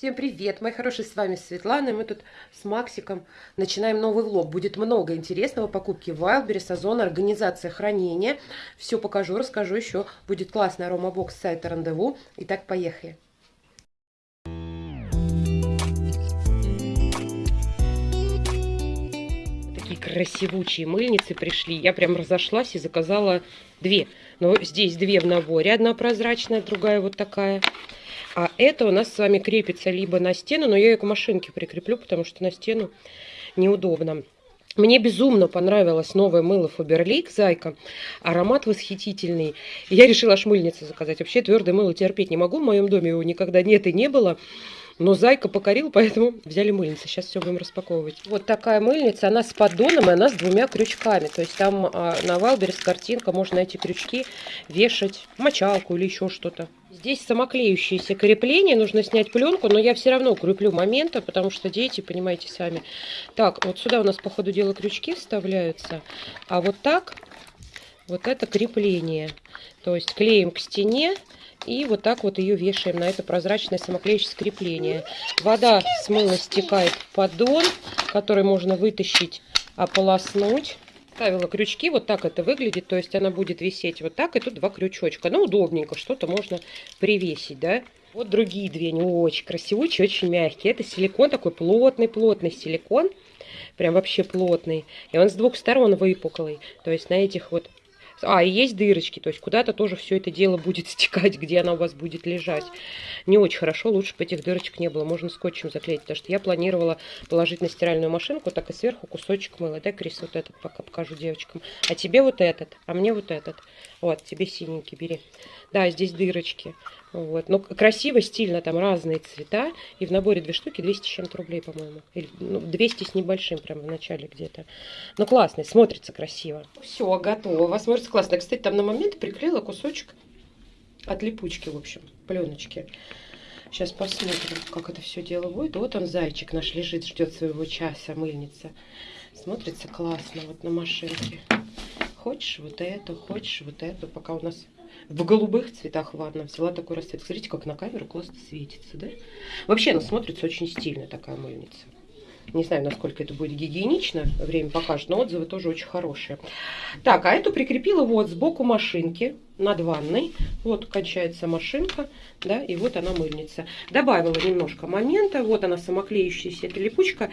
Всем привет, мои хорошие, с вами Светлана, мы тут с Максиком начинаем новый влог. Будет много интересного, покупки Wildberries, Озон, организация хранения. Все покажу, расскажу еще. Будет классный аромабокс с сайта Рандеву. Итак, поехали. Такие красивучие мыльницы пришли. Я прям разошлась и заказала две. Но здесь две в наборе. Одна прозрачная, другая вот такая. А это у нас с вами крепится либо на стену, но я ее к машинке прикреплю, потому что на стену неудобно. Мне безумно понравилось новое мыло Faberlic Зайка. Аромат восхитительный. Я решила аж мыльницу заказать. Вообще твердое мыло терпеть не могу. В моем доме его никогда нет и не было. Но Зайка покорил, поэтому взяли мыльницу. Сейчас все будем распаковывать. Вот такая мыльница. Она с поддоном, и она с двумя крючками. То есть там а, на Wildberries картинка. Можно эти крючки вешать, мочалку или еще что-то. Здесь самоклеющееся крепление, нужно снять пленку, но я все равно укреплю моменты, потому что дети, понимаете сами. Так, вот сюда у нас по ходу дела крючки вставляются, а вот так, вот это крепление. То есть клеим к стене и вот так вот ее вешаем на это прозрачное самоклеющее крепление. Вода с мыла стекает в поддон, который можно вытащить, ополоснуть ставила крючки, вот так это выглядит, то есть она будет висеть вот так, и тут два крючочка. Ну, удобненько, что-то можно привесить, да. Вот другие две, они очень красивые, очень мягкие. Это силикон такой плотный-плотный силикон, прям вообще плотный. И он с двух сторон выпуклый, то есть на этих вот а, и есть дырочки, то есть куда-то тоже все это дело будет стекать, где она у вас будет лежать. Не очень хорошо, лучше бы этих дырочек не было. Можно скотчем заклеить, потому что я планировала положить на стиральную машинку, так и сверху кусочек мыла. Да, Крис, вот этот пока покажу девочкам. А тебе вот этот, а мне вот этот. Вот, тебе синенький бери. Да, здесь дырочки. Вот. Но красиво, стильно, там разные цвета. И в наборе две штуки 200 с чем-то рублей, по-моему. Или ну, 200 с небольшим, прям в начале где-то. Но классный, смотрится красиво. Все, готово. Смотрится классно. Я, кстати, там на момент приклеила кусочек от липучки, в общем, пленочки. Сейчас посмотрим, как это все дело будет. Вот он, зайчик наш, лежит, ждет своего часа, мыльница. Смотрится классно вот на машинке. Хочешь вот эту, хочешь вот эту, пока у нас в голубых цветах ванна. Взяла такой расцвет. Смотрите, как на камеру классно светится, да? Вообще она смотрится очень стильно, такая мыльница. Не знаю, насколько это будет гигиенично, время покажет, но отзывы тоже очень хорошие. Так, а эту прикрепила вот сбоку машинки над ванной. Вот кончается машинка, да, и вот она мыльница. Добавила немножко момента, вот она самоклеющаяся, эта липучка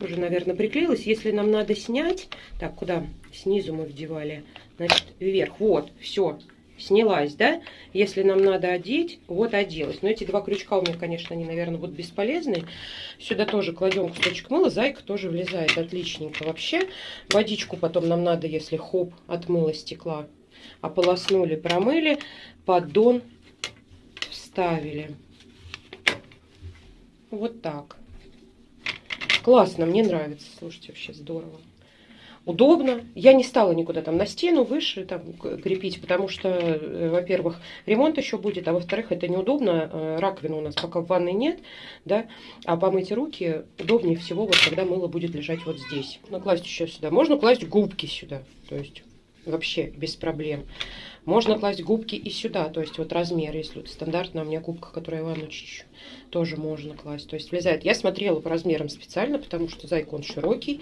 уже, наверное, приклеилась. Если нам надо снять, так, куда? Снизу мы вдевали, значит, вверх, вот, все, снялась, да? Если нам надо одеть, вот оделась. Но эти два крючка у меня, конечно, они, наверное, будут бесполезны. Сюда тоже кладем кусочек мыла. Зайка тоже влезает отличненько вообще. Водичку потом нам надо, если хоп, от мыла стекла. Ополоснули, промыли, поддон вставили. Вот так. Классно, мне нравится. Слушайте, вообще здорово удобно. Я не стала никуда там на стену выше там крепить, потому что, э, во-первых, ремонт еще будет, а во-вторых, это неудобно. Э, раковины у нас пока в ванной нет, да, а помыть руки удобнее всего, вот когда мыло будет лежать вот здесь. Можно класть еще сюда. Можно класть губки сюда, то есть вообще без проблем. Можно класть губки и сюда, то есть вот размер, если вот стандартная у меня губка, которую я ванну чищу, тоже можно класть. То есть влезает. Я смотрела по размерам специально, потому что зайка он широкий,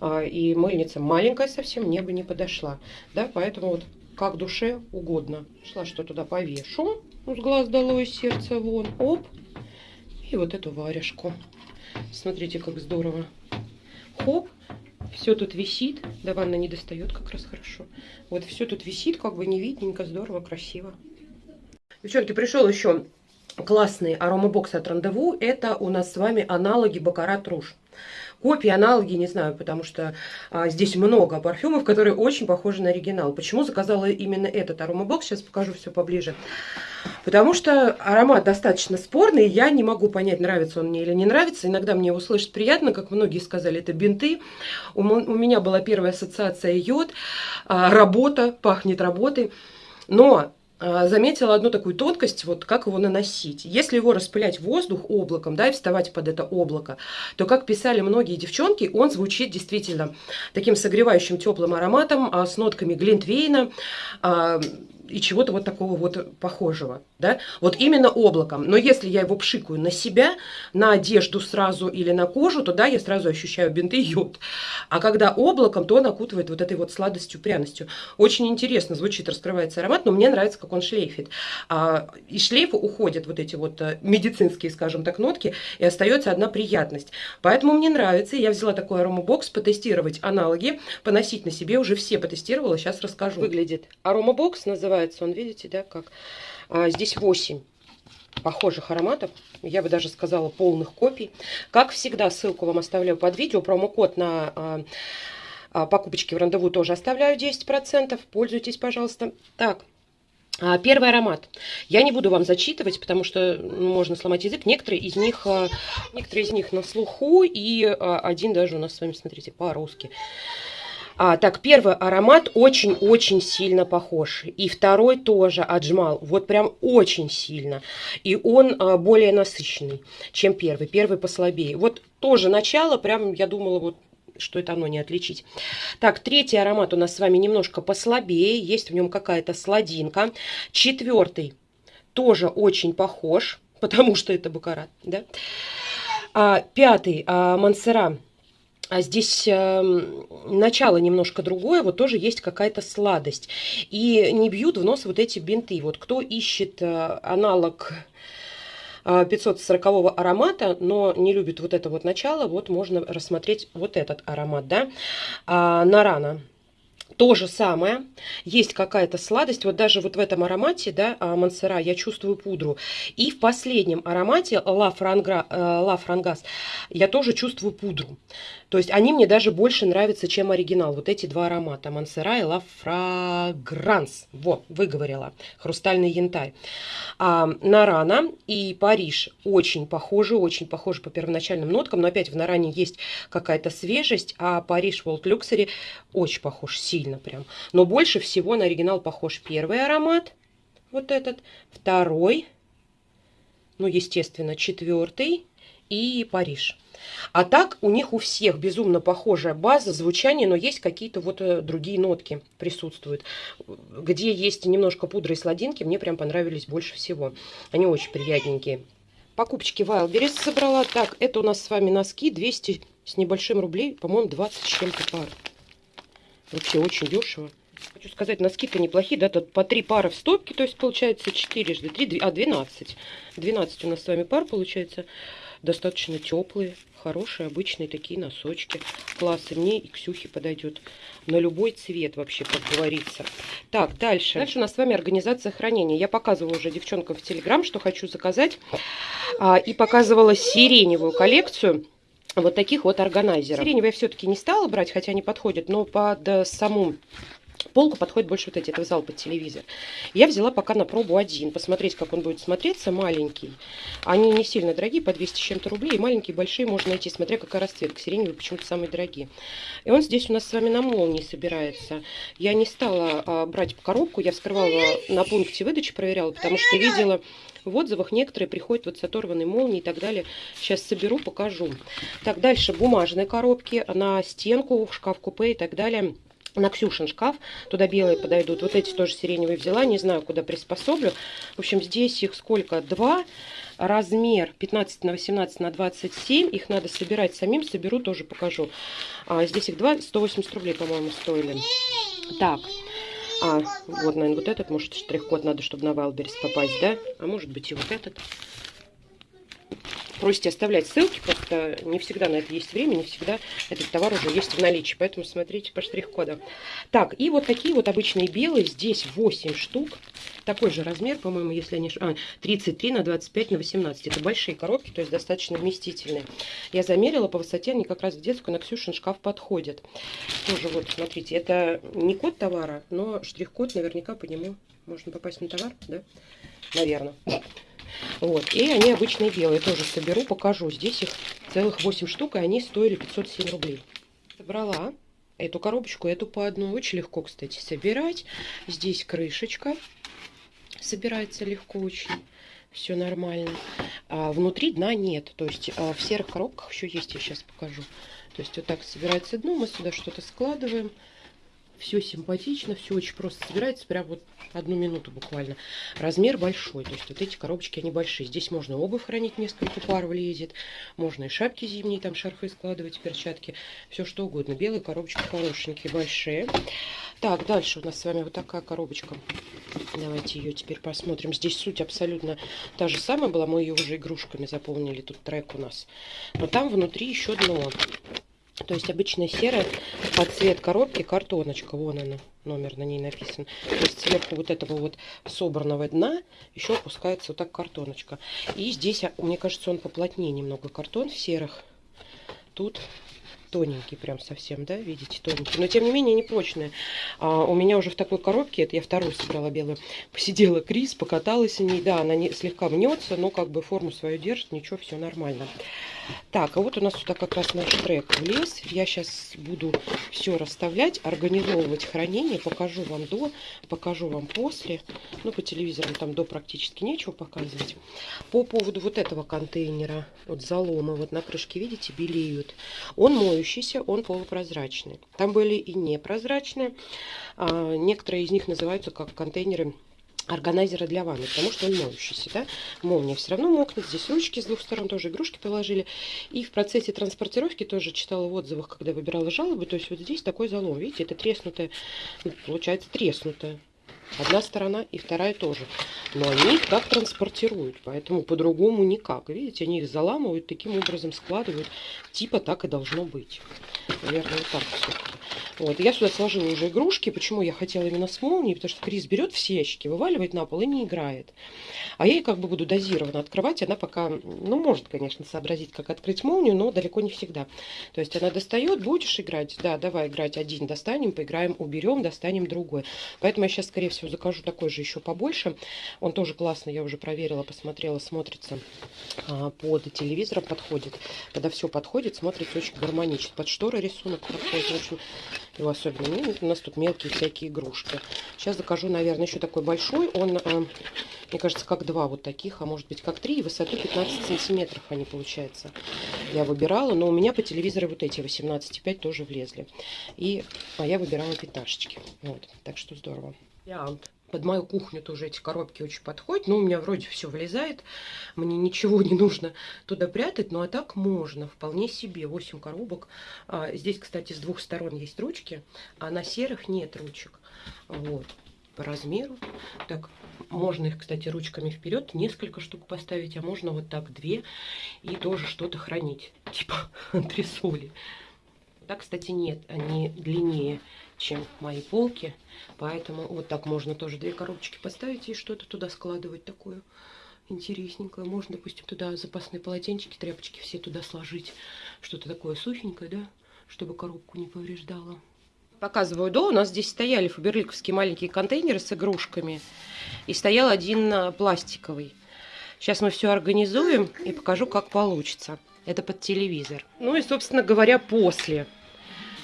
а, и мыльница маленькая совсем, мне бы не подошла. Да, поэтому вот как душе угодно. Шла, что туда повешу, с глаз долой сердце вон, оп, и вот эту варежку. Смотрите, как здорово. Хоп, все тут висит. Да, ванна не достает как раз хорошо. Вот все тут висит, как бы не видненько, здорово, красиво. Девчонки, пришел еще классный аромабокс от Рандеву. Это у нас с вами аналоги Baccarat Rouge. Копии, аналоги, не знаю, потому что а, здесь много парфюмов, которые очень похожи на оригинал. Почему заказала именно этот аромабокс? Сейчас покажу все поближе. Потому что аромат достаточно спорный, я не могу понять, нравится он мне или не нравится. Иногда мне его слышать приятно, как многие сказали, это бинты. У, у меня была первая ассоциация йод, а, работа, пахнет работой. Но а, заметила одну такую тонкость, вот как его наносить. Если его распылять воздух облаком, да, и вставать под это облако, то, как писали многие девчонки, он звучит действительно таким согревающим теплым ароматом, а, с нотками глинтвейна, и чего-то вот такого вот похожего, да, вот именно облаком. Но если я его пшикаю на себя, на одежду сразу или на кожу, то да, я сразу ощущаю бинты йод. А когда облаком, то он окутывает вот этой вот сладостью, пряностью. Очень интересно звучит, раскрывается аромат, но мне нравится, как он шлейфит. А, из шлейфа уходят вот эти вот э, медицинские, скажем так, нотки, и остается одна приятность. Поэтому мне нравится, я взяла такой аромабокс, потестировать аналоги, поносить на себе, уже все потестировала, сейчас расскажу. Выглядит аромабокс, называется называется он, видите, да, как. А, здесь 8 похожих ароматов, я бы даже сказала полных копий. Как всегда, ссылку вам оставляю под видео, промокод на а, а, покупочки в рандеву тоже оставляю 10%, пользуйтесь, пожалуйста. Так, а, Первый аромат. Я не буду вам зачитывать, потому что можно сломать язык. Некоторые из них, а, некоторые из них на слуху, и один даже у нас с вами, смотрите, по-русски. А, так, первый аромат очень-очень сильно похож. И второй тоже отжмал. Вот прям очень сильно. И он а, более насыщенный, чем первый. Первый послабее. Вот тоже начало, прям я думала, вот что это оно не отличить. Так, третий аромат у нас с вами немножко послабее. Есть в нем какая-то сладинка. Четвертый тоже очень похож, потому что это бакарат, да. А, пятый, а, Мансера а здесь э, начало немножко другое, вот тоже есть какая-то сладость. И не бьют в нос вот эти бинты. Вот кто ищет э, аналог 540 э, аромата, но не любит вот это вот начало, вот можно рассмотреть вот этот аромат, да, а, Нарана. То же самое, есть какая-то сладость, вот даже вот в этом аромате, да, а, Мансера, я чувствую пудру. И в последнем аромате Ла Франгас я тоже чувствую пудру. То есть они мне даже больше нравятся, чем оригинал. Вот эти два аромата. Мансера и Ла Фрагранс. Вот, выговорила. Хрустальный янтарь. А, Нарана и Париж очень похожи, очень похожи по первоначальным ноткам. Но опять в Наране есть какая-то свежесть, а Париж Волт Люксери очень похож, сильно прям. Но больше всего на оригинал похож первый аромат. Вот этот. Второй. Ну, естественно, четвертый. И Париж. А так у них у всех безумно похожая база, звучание, но есть какие-то вот э, другие нотки присутствуют. Где есть немножко пудры и сладинки, мне прям понравились больше всего. Они очень приятненькие. Покупочки Wildberries собрала. Так, это у нас с вами носки 200 с небольшим рублей, по-моему, 20 с чем-то пар. Вообще очень дешево. Хочу сказать, носки-то неплохие, да, тут по 3 пары в стопке, то есть получается 4 жды 3, а 12. 12 у нас с вами пар получается достаточно теплые, хорошие, обычные такие носочки. Классы мне и Ксюхе подойдет. На любой цвет вообще, как говорится. Так, дальше. Дальше у нас с вами организация хранения. Я показывала уже девчонкам в Телеграм, что хочу заказать. А, и показывала сиреневую коллекцию вот таких вот органайзеров. Сиреневые я все-таки не стала брать, хотя они подходят, но под саму полку подходит больше вот эти, это в зал под телевизор. Я взяла пока на пробу один, посмотреть, как он будет смотреться, маленький. Они не сильно дорогие, по 200 с чем-то рублей, и маленькие, большие можно найти, смотря какая расцветка. Сиреневые почему-то самые дорогие. И он здесь у нас с вами на молнии собирается. Я не стала а, брать коробку, я вскрывала на пункте выдачи, проверяла, потому что видела в отзывах некоторые приходят вот с оторванной молнией и так далее. Сейчас соберу, покажу. Так, дальше бумажные коробки на стенку, шкаф-купе и так далее на Ксюшин шкаф. Туда белые подойдут. Вот эти тоже сиреневые взяла. Не знаю, куда приспособлю. В общем, здесь их сколько? Два. Размер 15 на 18 на 27. Их надо собирать самим. Соберу, тоже покажу. А, здесь их два. 180 рублей, по-моему, стоили. Так. А, вот, наверное, вот этот, может, штрих-код надо, чтобы на Wildberries попасть, да? А может быть и вот этот просите оставлять ссылки, не всегда на это есть время, не всегда этот товар уже есть в наличии, поэтому смотрите по штрих-кодам. Так, и вот такие вот обычные белые, здесь 8 штук, такой же размер, по-моему, если я не а, 33 на 25 на 18, это большие коробки, то есть достаточно вместительные. Я замерила по высоте, они как раз в детскую на Ксюшин шкаф подходят. Тоже вот, смотрите, это не код товара, но штрих-код наверняка по нему можно попасть на товар, да? Наверное. Вот. И они обычные белые. Тоже соберу, покажу. Здесь их целых 8 штук, и они стоили 507 рублей. Собрала эту коробочку, эту по одной. Очень легко, кстати, собирать. Здесь крышечка. Собирается легко очень. Все нормально. А внутри дна нет. То есть а в серых коробках еще есть, я сейчас покажу. То есть вот так собирается дно, мы сюда что-то складываем. Все симпатично, все очень просто собирается, прям вот одну минуту буквально. Размер большой, то есть вот эти коробочки, они большие. Здесь можно обувь хранить, несколько пар влезет. Можно и шапки зимние, там шарфы складывать, перчатки, все что угодно. Белые коробочки хорошенькие, большие. Так, дальше у нас с вами вот такая коробочка. Давайте ее теперь посмотрим. Здесь суть абсолютно та же самая была. Мы ее уже игрушками заполнили. Тут трек у нас. Но там внутри еще дно. То есть обычная серая под цвет коробки картоночка. Вон она, номер на ней написан. То есть сверху вот этого вот собранного дна еще опускается вот так картоночка. И здесь, а, мне кажется, он поплотнее немного картон в серых. Тут тоненький прям совсем, да, видите, тоненький. Но тем не менее не прочные. А, у меня уже в такой коробке, это я вторую собрала белую, посидела Крис, покаталась в ней, да, она не, слегка мнется, но как бы форму свою держит, ничего, все нормально. Так, а вот у нас сюда как раз наш трек влез. Я сейчас буду все расставлять, организовывать хранение. Покажу вам до, покажу вам после. Ну, по телевизорам там до практически нечего показывать. По поводу вот этого контейнера, вот залома, вот на крышке, видите, белеют. Он моющийся, он полупрозрачный. Там были и непрозрачные. А, некоторые из них называются как контейнеры органайзера для ванны, потому что он моющийся, да, молния все равно мокнет, здесь ручки с двух сторон тоже игрушки положили, и в процессе транспортировки тоже читала в отзывах, когда выбирала жалобы, то есть вот здесь такой залом, видите, это треснутая, ну, получается треснутая, Одна сторона и вторая тоже. Но они их так транспортируют, поэтому по-другому никак. Видите, они их заламывают, таким образом складывают. Типа так и должно быть. Наверное, вот так все-таки. Вот, я сюда сложила уже игрушки. Почему я хотела именно с молнией? Потому что Крис берет все ящики, вываливает на пол и не играет. А я ей как бы буду дозированно открывать. Она пока, ну, может, конечно, сообразить, как открыть молнию, но далеко не всегда. То есть она достает, будешь играть? Да, давай играть один, достанем, поиграем, уберем, достанем другой. Поэтому я сейчас, скорее всего, закажу такой же еще побольше. Он тоже классный, я уже проверила, посмотрела, смотрится а, под телевизором, подходит. Когда все подходит, смотрится очень гармонично. Под шторы рисунок подходит, очень его особенно не У нас тут мелкие всякие игрушки. Сейчас закажу, наверное, еще такой большой. Он, э, мне кажется, как два вот таких, а может быть как три. И высоту 15 сантиметров они, получается. Я выбирала, но у меня по телевизору вот эти 18,5 тоже влезли. И, а я выбирала пятнашечки. Вот, так что здорово. Вариант под мою кухню тоже эти коробки очень подходят. Ну, у меня вроде все влезает. Мне ничего не нужно туда прятать. Ну, а так можно. Вполне себе. 8 коробок. А, здесь, кстати, с двух сторон есть ручки. А на серых нет ручек. Вот. По размеру. Так, можно их, кстати, ручками вперед. Несколько штук поставить. А можно вот так две. И тоже что-то хранить. Типа антресоли. Так, кстати, нет. Они длиннее чем мои полки. Поэтому вот так можно тоже две коробочки поставить и что-то туда складывать такое интересненькое. Можно, допустим, туда запасные полотенчики, тряпочки все туда сложить. Что-то такое сухенькое, да, чтобы коробку не повреждало. Показываю до. У нас здесь стояли фаберликовские маленькие контейнеры с игрушками. И стоял один а, пластиковый. Сейчас мы все организуем и покажу, как получится. Это под телевизор. Ну и, собственно говоря, после.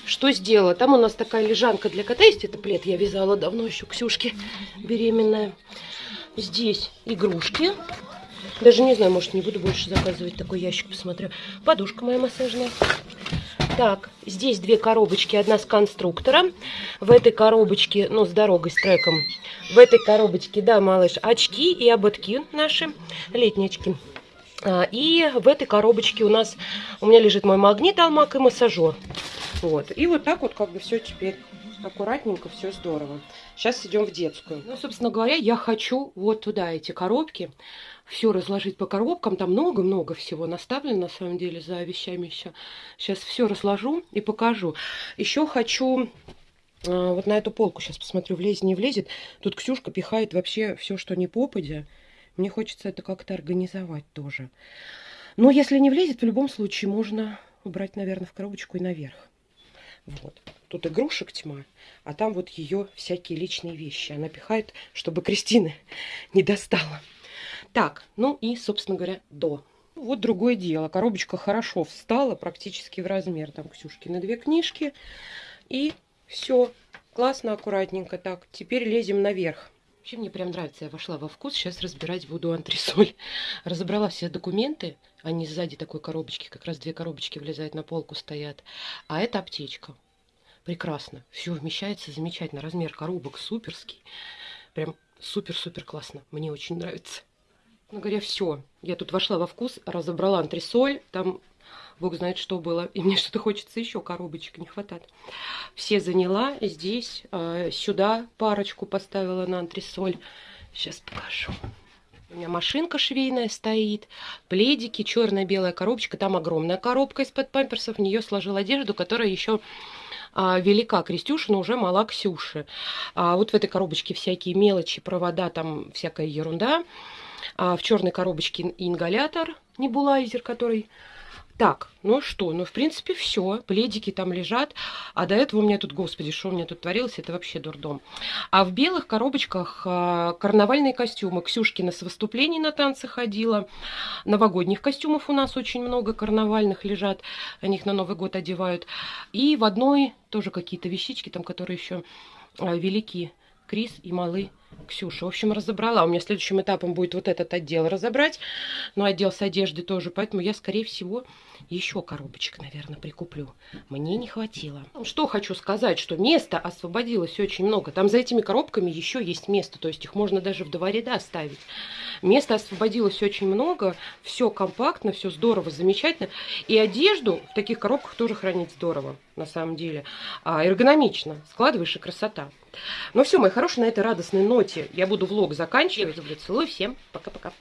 Что сделала? Там у нас такая лежанка для кота есть. Это плед я вязала давно еще, Ксюшке беременная. Здесь игрушки. Даже не знаю, может, не буду больше заказывать такой ящик, посмотрю. Подушка моя массажная. Так, здесь две коробочки, одна с конструктором. В этой коробочке, ну, с дорогой, с треком. В этой коробочке, да, малыш, очки и ободки наши, летние очки. А, и в этой коробочке у нас, у меня лежит мой магнит, алмак и массажер. Вот. И вот так вот как бы все теперь аккуратненько, все здорово. Сейчас идем в детскую. Ну, собственно говоря, я хочу вот туда эти коробки, все разложить по коробкам. Там много-много всего наставлено, на самом деле, за вещами еще. Сейчас все разложу и покажу. Еще хочу а, вот на эту полку, сейчас посмотрю, влезет, не влезет. Тут Ксюшка пихает вообще все, что не попадя. Мне хочется это как-то организовать тоже. Но если не влезет, в любом случае можно убрать, наверное, в коробочку и наверх. Вот. Тут игрушек тьма, а там вот ее всякие личные вещи. Она пихает, чтобы Кристины не достала. Так, ну и, собственно говоря, до. Вот другое дело. Коробочка хорошо встала, практически в размер. Там Ксюшки на две книжки. И все. Классно, аккуратненько. Так, теперь лезем наверх. Вообще мне прям нравится, я вошла во вкус, сейчас разбирать буду антресоль. Разобрала все документы, они сзади такой коробочки, как раз две коробочки влезают на полку стоят. А это аптечка. прекрасно. Все вмещается замечательно. Размер коробок суперский. Прям супер-супер классно. Мне очень нравится. Ну, говоря, все. Я тут вошла во вкус, разобрала антресоль. Там бог знает, что было. И мне что-то хочется еще коробочек, не хватает. Все заняла. Здесь, э, сюда парочку поставила на антресоль. Сейчас покажу. У меня машинка швейная стоит, пледики, черно-белая коробочка. Там огромная коробка из-под памперсов. В нее сложил одежду, которая еще а, велика Крестюша, но уже мала Ксюши. А вот в этой коробочке всякие мелочи, провода, там всякая ерунда. А в черной коробочке ингалятор, небулайзер, который так, ну что, ну в принципе все, пледики там лежат, а до этого у меня тут, господи, что у меня тут творилось, это вообще дурдом. А в белых коробочках а, карнавальные костюмы. Ксюшкина с выступлений на танцы ходила, новогодних костюмов у нас очень много карнавальных лежат, они их на Новый год одевают. И в одной тоже какие-то вещички там, которые еще а, велики. Крис и Малы Ксюша. В общем, разобрала. У меня следующим этапом будет вот этот отдел разобрать. Но отдел с одеждой тоже. Поэтому я, скорее всего, еще коробочек, наверное, прикуплю. Мне не хватило. Что хочу сказать, что места освободилось очень много. Там за этими коробками еще есть место. То есть их можно даже в два ряда ставить. Места освободилось очень много. Все компактно, все здорово, замечательно. И одежду в таких коробках тоже хранить здорово, на самом деле. А, эргономично. Складываешь и красота. Ну все, мои хорошие, на этой радостной ноте я буду влог заканчивать. Люблю, целую, всем пока-пока.